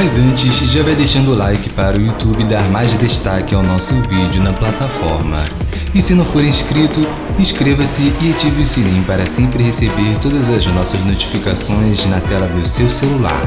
Mas antes, já vai deixando o like para o YouTube dar mais destaque ao nosso vídeo na plataforma. E se não for inscrito, inscreva-se e ative o sininho para sempre receber todas as nossas notificações na tela do seu celular.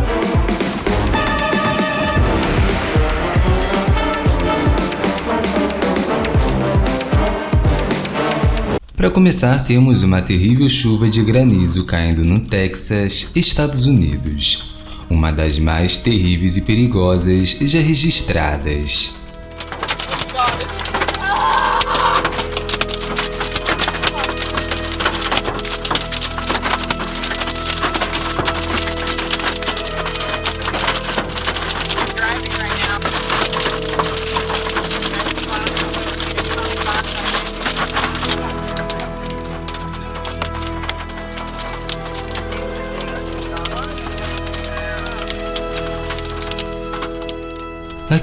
Para começar, temos uma terrível chuva de granizo caindo no Texas, Estados Unidos uma das mais terríveis e perigosas já registradas.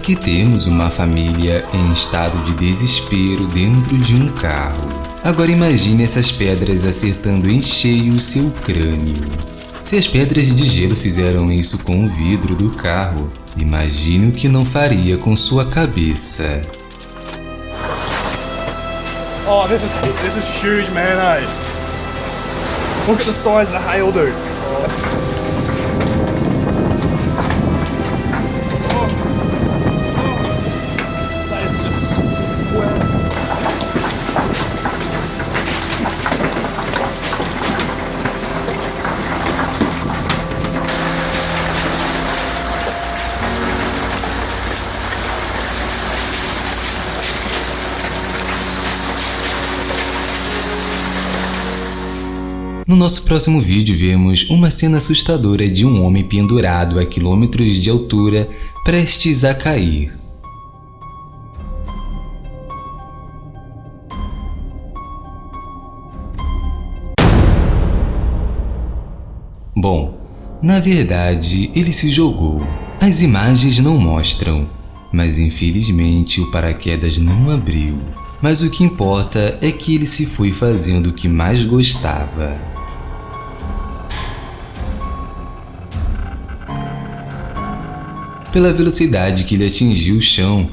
Aqui temos uma família em estado de desespero dentro de um carro. Agora imagine essas pedras acertando em cheio o seu crânio. Se as pedras de gelo fizeram isso com o vidro do carro, imagine o que não faria com sua cabeça. Oh, this is this is huge, man. Look at the size of the hail, dude. No nosso próximo vídeo vemos uma cena assustadora de um homem pendurado a quilômetros de altura prestes a cair. Bom, na verdade ele se jogou. As imagens não mostram, mas infelizmente o paraquedas não abriu. Mas o que importa é que ele se foi fazendo o que mais gostava. Pela velocidade que ele atingiu o chão.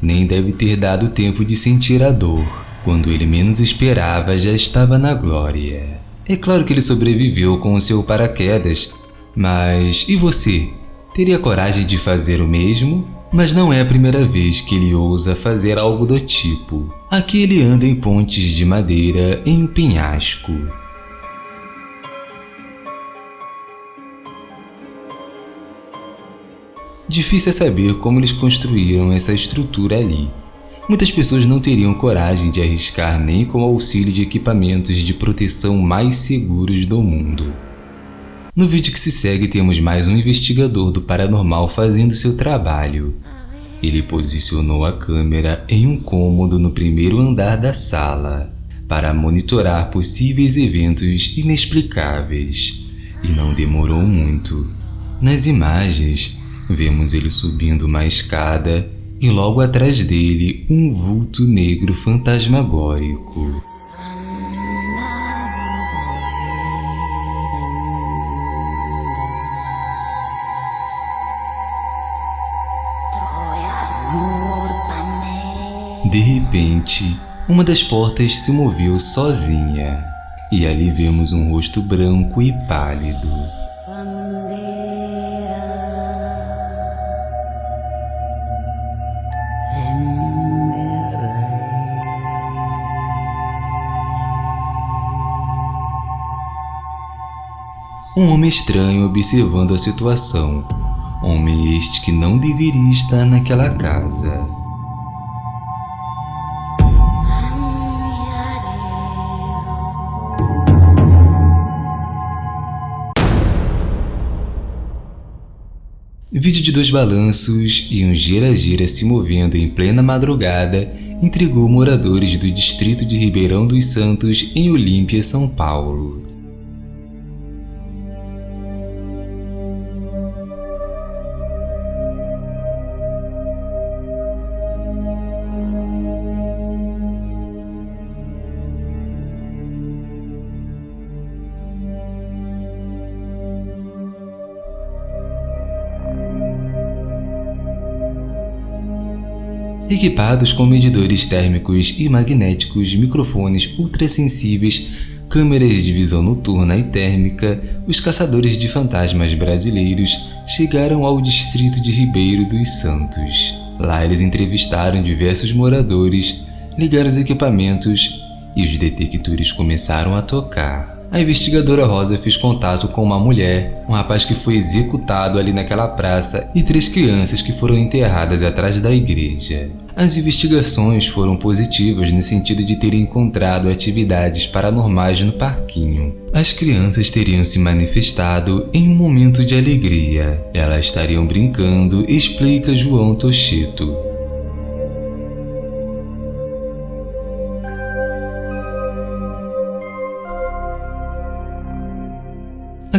Nem deve ter dado tempo de sentir a dor. Quando ele menos esperava, já estava na glória. É claro que ele sobreviveu com o seu paraquedas, mas e você? Teria coragem de fazer o mesmo? Mas não é a primeira vez que ele ousa fazer algo do tipo. Aqui ele anda em pontes de madeira em um penhasco. Difícil é saber como eles construíram essa estrutura ali. Muitas pessoas não teriam coragem de arriscar nem com o auxílio de equipamentos de proteção mais seguros do mundo. No vídeo que se segue temos mais um investigador do paranormal fazendo seu trabalho. Ele posicionou a câmera em um cômodo no primeiro andar da sala para monitorar possíveis eventos inexplicáveis. E não demorou muito. Nas imagens, Vemos ele subindo uma escada e logo atrás dele um vulto negro fantasmagórico. De repente, uma das portas se moveu sozinha e ali vemos um rosto branco e pálido. Um homem estranho observando a situação. Homem este que não deveria estar naquela casa. Vídeo de dois balanços e um gira-gira se movendo em plena madrugada intrigou moradores do distrito de Ribeirão dos Santos, em Olímpia, São Paulo. Equipados com medidores térmicos e magnéticos, microfones ultrassensíveis, câmeras de visão noturna e térmica, os caçadores de fantasmas brasileiros chegaram ao distrito de Ribeiro dos Santos. Lá eles entrevistaram diversos moradores, ligaram os equipamentos e os detectores começaram a tocar a investigadora Rosa fez contato com uma mulher, um rapaz que foi executado ali naquela praça e três crianças que foram enterradas atrás da igreja. As investigações foram positivas no sentido de terem encontrado atividades paranormais no parquinho. As crianças teriam se manifestado em um momento de alegria. Elas estariam brincando, explica João Tocheto.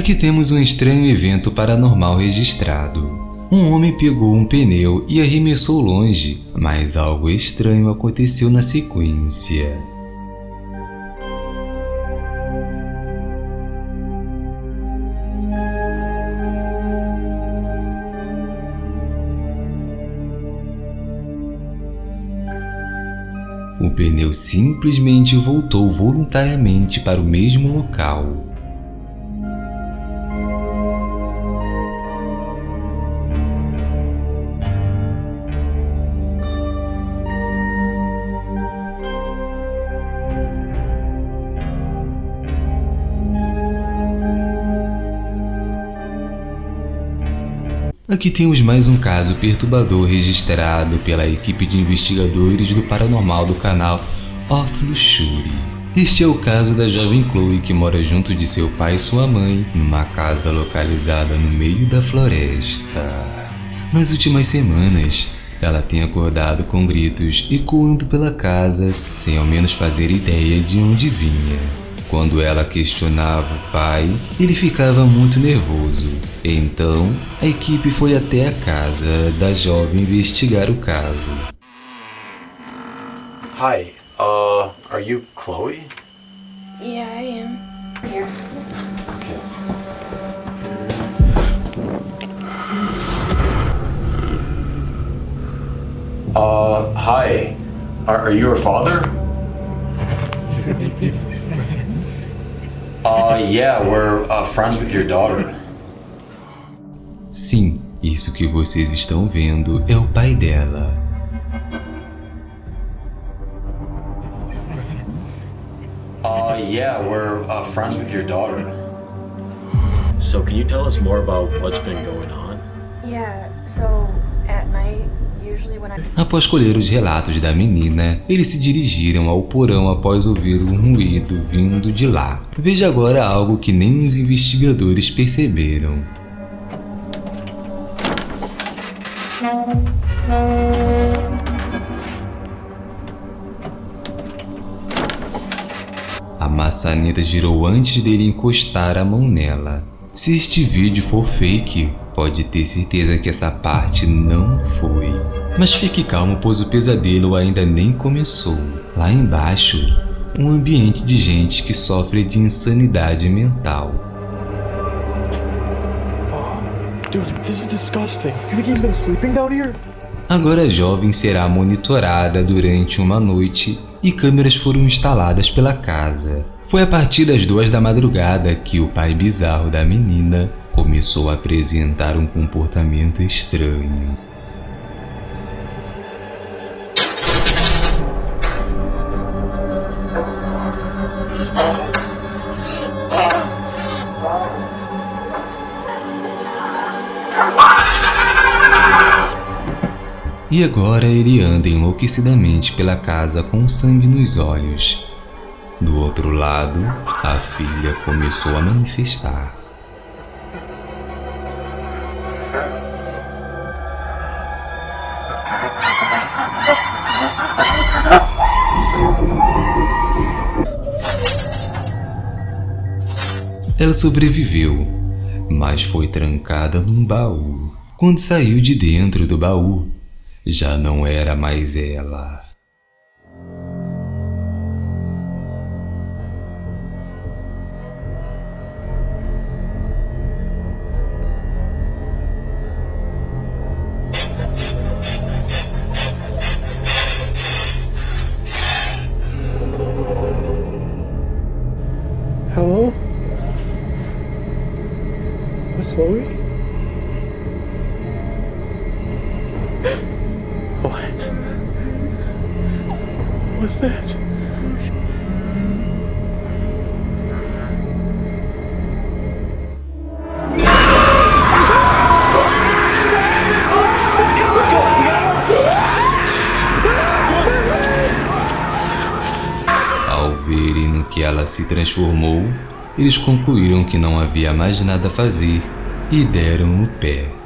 Aqui temos um estranho evento paranormal registrado. Um homem pegou um pneu e arremessou longe, mas algo estranho aconteceu na sequência. O pneu simplesmente voltou voluntariamente para o mesmo local. Aqui temos mais um caso perturbador registrado pela equipe de investigadores do paranormal do canal Off Luxury. Este é o caso da jovem Chloe que mora junto de seu pai e sua mãe numa casa localizada no meio da floresta. Nas últimas semanas, ela tem acordado com gritos ecoando pela casa sem ao menos fazer ideia de onde vinha. Quando ela questionava o pai, ele ficava muito nervoso. Então, a equipe foi até a casa da jovem investigar o caso. Hi, uh, are you Chloe? Yeah, I am. Here. Okay. Uh, hi. Are, are you her father? Uh, yeah, we're uh, friends with your daughter. Sim, isso que vocês estão vendo é o pai dela. Uh, yeah, we're uh, friends with your daughter. So can you tell us more about what's been going on? Yeah, so at night. Após colher os relatos da menina, eles se dirigiram ao porão após ouvir um ruído vindo de lá. Veja agora algo que nem os investigadores perceberam. A maçaneta girou antes dele encostar a mão nela. Se este vídeo for fake, pode ter certeza que essa parte não foi. Mas fique calmo, pois o pesadelo ainda nem começou. Lá embaixo, um ambiente de gente que sofre de insanidade mental. Dude, this is disgusting. You think he's been sleeping down here? Agora a jovem será monitorada durante uma noite e câmeras foram instaladas pela casa. Foi a partir das duas da madrugada que o pai bizarro da menina começou a apresentar um comportamento estranho. E agora ele anda enlouquecidamente pela casa com sangue nos olhos. Do outro lado, a filha começou a manifestar. Ela sobreviveu, mas foi trancada num baú. Quando saiu de dentro do baú, já não era mais ela. Hello? What's Lori? Se transformou, eles concluíram que não havia mais nada a fazer e deram no pé.